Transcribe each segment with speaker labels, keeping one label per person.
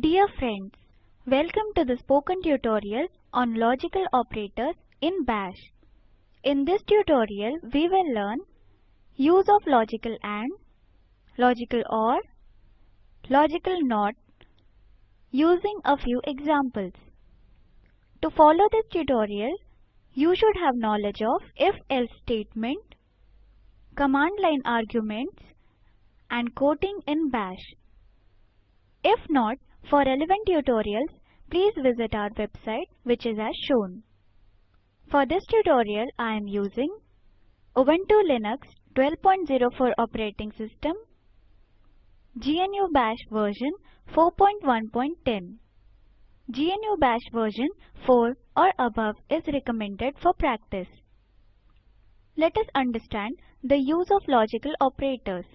Speaker 1: Dear friends, welcome to the spoken tutorial on logical operators in bash. In this tutorial, we will learn use of logical AND, logical OR, logical NOT, using a few examples. To follow this tutorial, you should have knowledge of if-else statement, command line arguments, and quoting in bash. If not, for relevant tutorials, please visit our website which is as shown. For this tutorial, I am using Ubuntu Linux 12.04 operating system, GNU Bash version 4.1.10. GNU Bash version 4 or above is recommended for practice. Let us understand the use of logical operators.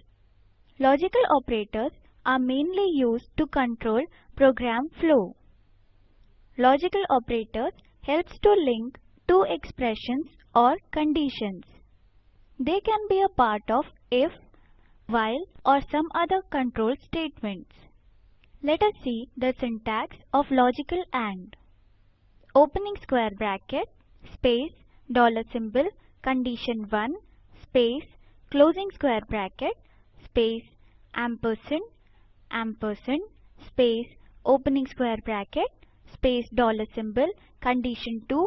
Speaker 1: Logical operators are mainly used to control program flow. Logical operators helps to link two expressions or conditions. They can be a part of if, while or some other control statements. Let us see the syntax of logical AND. Opening square bracket, space, dollar symbol, condition 1, space, closing square bracket, space, ampersand, ampersand, space, opening square bracket space dollar symbol condition 2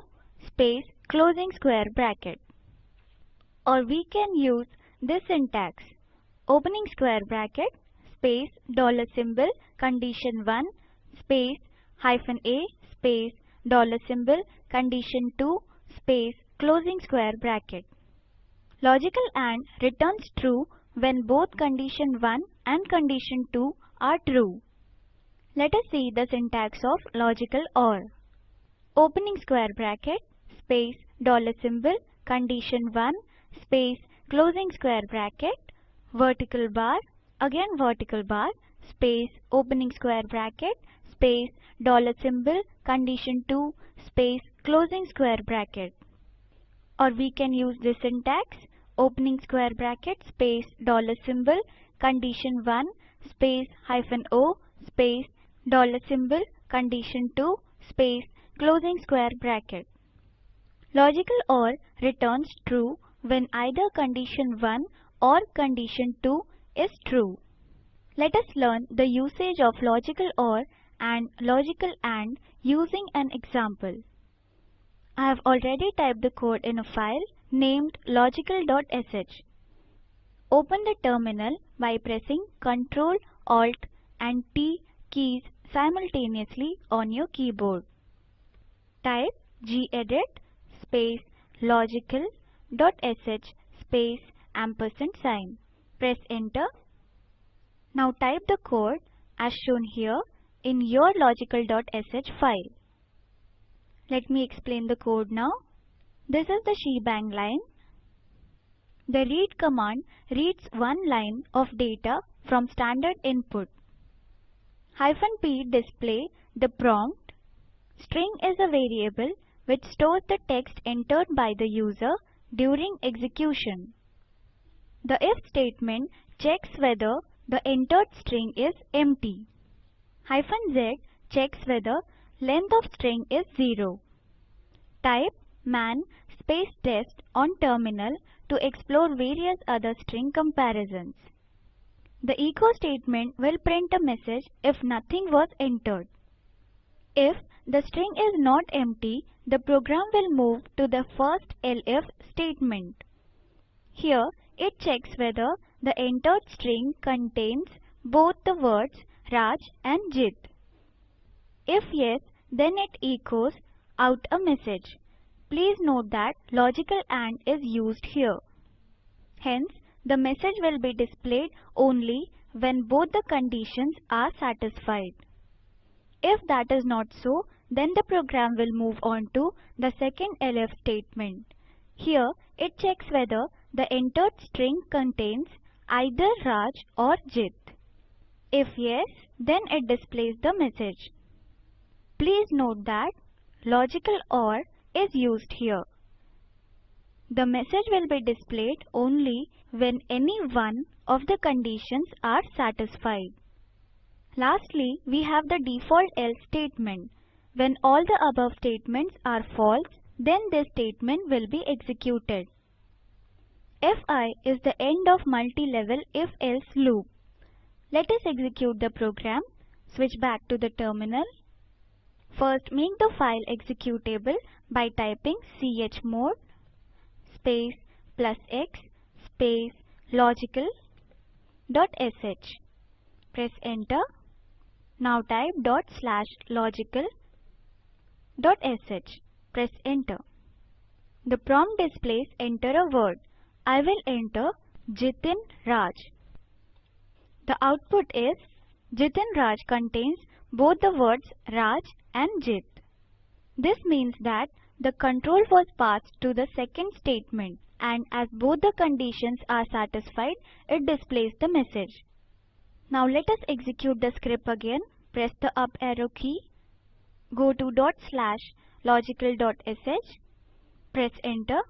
Speaker 1: space closing square bracket. Or we can use this syntax opening square bracket space dollar symbol condition 1 space hyphen a space dollar symbol condition 2 space closing square bracket. Logical AND returns true when both condition 1 and condition 2 are true. Let us see the syntax of logical OR. Opening square bracket, space, dollar symbol, condition 1, space, closing square bracket, vertical bar, again vertical bar, space, opening square bracket, space, dollar symbol, condition 2, space, closing square bracket. Or we can use this syntax, opening square bracket, space, dollar symbol, condition 1, space, hyphen o, space, dollar symbol condition2 space closing square bracket. Logical OR returns true when either condition 1 or condition 2 is true. Let us learn the usage of logical OR and logical AND using an example. I have already typed the code in a file named logical.sh. Open the terminal by pressing Ctrl, Alt and T keys simultaneously on your keyboard. Type gedit space logical dot sh space ampersand sign. Press enter. Now type the code as shown here in your logical.sh file. Let me explain the code now. This is the shebang line. The read command reads one line of data from standard input hyphen p display the prompt. String is a variable which stores the text entered by the user during execution. The if statement checks whether the entered string is empty. Hyphen z checks whether length of string is 0. Type man space test on terminal to explore various other string comparisons. The echo statement will print a message if nothing was entered. If the string is not empty, the program will move to the first if statement. Here, it checks whether the entered string contains both the words Raj and Jit. If yes, then it echoes out a message. Please note that logical AND is used here. Hence, the message will be displayed only when both the conditions are satisfied. If that is not so, then the program will move on to the second if statement. Here, it checks whether the entered string contains either Raj or Jit. If yes, then it displays the message. Please note that logical OR is used here. The message will be displayed only when any one of the conditions are satisfied. Lastly, we have the default else statement. When all the above statements are false, then this statement will be executed. Fi is the end of multi-level if-else loop. Let us execute the program. Switch back to the terminal. First, make the file executable by typing chmod space plus x space logical dot sh. Press enter. Now type dot slash logical dot sh. Press enter. The prompt displays enter a word. I will enter Jitin Raj. The output is Jitin Raj contains both the words Raj and Jit. This means that the control was passed to the second statement and as both the conditions are satisfied, it displays the message. Now let us execute the script again. Press the up arrow key. Go to dot slash logical.sh. Press enter.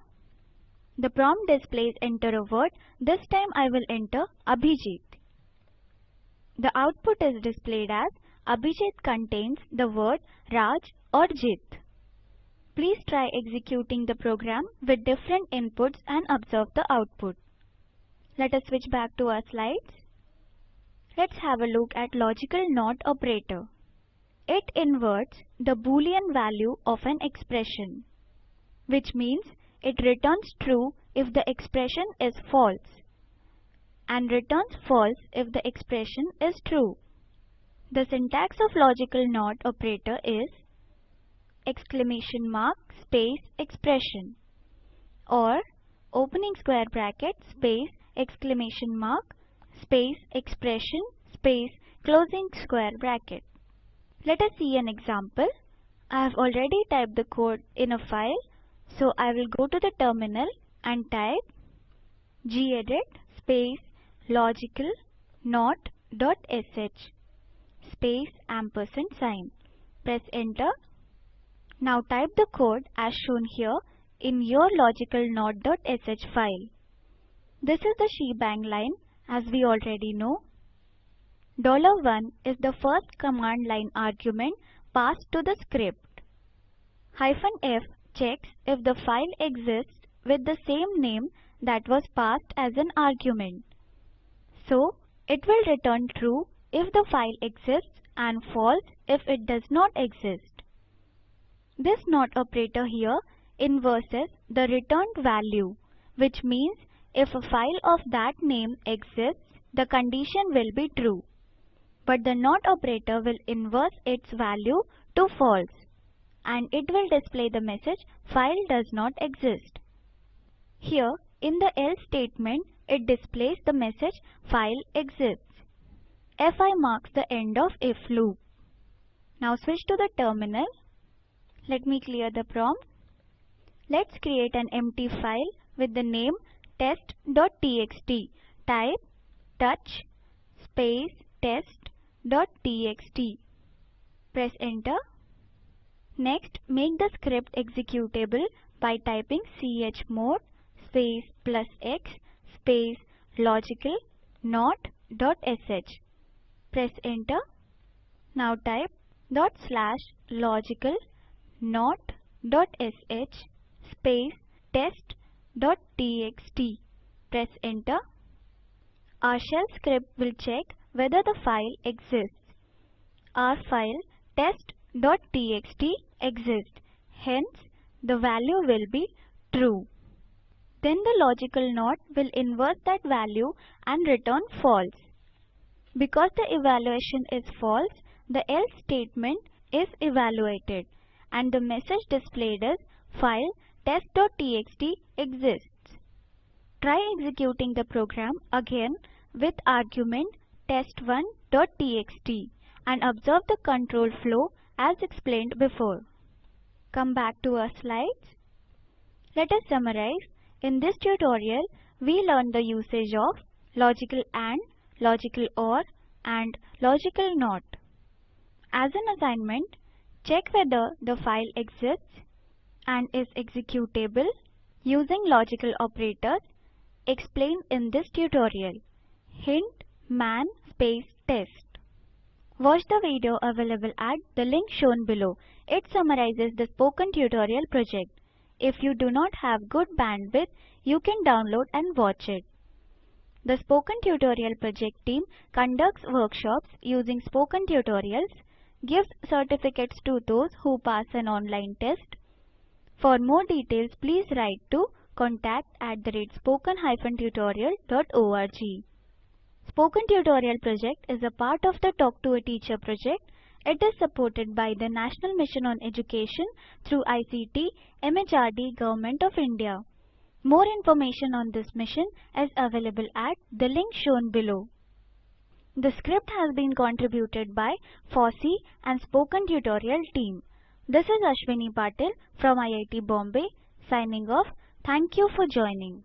Speaker 1: The prompt displays enter a word. This time I will enter Abhijit. The output is displayed as Abhijit contains the word Raj or Jit. Please try executing the program with different inputs and observe the output. Let us switch back to our slides. Let's have a look at logical NOT operator. It inverts the boolean value of an expression, which means it returns true if the expression is false and returns false if the expression is true. The syntax of logical NOT operator is exclamation mark space expression or opening square bracket space exclamation mark space expression space closing square bracket. Let us see an example. I have already typed the code in a file so I will go to the terminal and type gedit space logical not dot sh space ampersand sign. Press enter now type the code as shown here in your logical not.sh file. This is the shebang line as we already know. $1 is the first command line argument passed to the script. Hyphen F checks if the file exists with the same name that was passed as an argument. So, it will return true if the file exists and false if it does not exist. This NOT operator here inverses the returned value, which means if a file of that name exists, the condition will be true. But the NOT operator will inverse its value to false and it will display the message file does not exist. Here in the else statement it displays the message file exists. Fi marks the end of if loop. Now switch to the terminal let me clear the prompt. Let's create an empty file with the name test.txt. Type touch space test.txt. Press enter. Next, make the script executable by typing chmod space plus x space logical not dot sh. Press enter. Now type dot slash logical not.sh space test.txt. Press enter. Our shell script will check whether the file exists. Our file test.txt exists. Hence, the value will be true. Then the logical NOT will invert that value and return false. Because the evaluation is false, the else statement is evaluated and the message displayed is file test.txt exists. Try executing the program again with argument test1.txt and observe the control flow as explained before. Come back to our slides. Let us summarize. In this tutorial, we learned the usage of logical AND, logical OR and logical NOT. As an assignment, Check whether the file exists and is executable using logical operators explained in this tutorial. Hint man space test. Watch the video available at the link shown below. It summarizes the spoken tutorial project. If you do not have good bandwidth, you can download and watch it. The Spoken Tutorial Project team conducts workshops using spoken tutorials gives certificates to those who pass an online test. For more details, please write to contact at the rate spoken-tutorial.org. Spoken Tutorial project is a part of the Talk to a Teacher project. It is supported by the National Mission on Education through ICT, MHRD, Government of India. More information on this mission is available at the link shown below. The script has been contributed by FOSSEE and Spoken Tutorial team. This is Ashwini Patil from IIT Bombay signing off. Thank you for joining.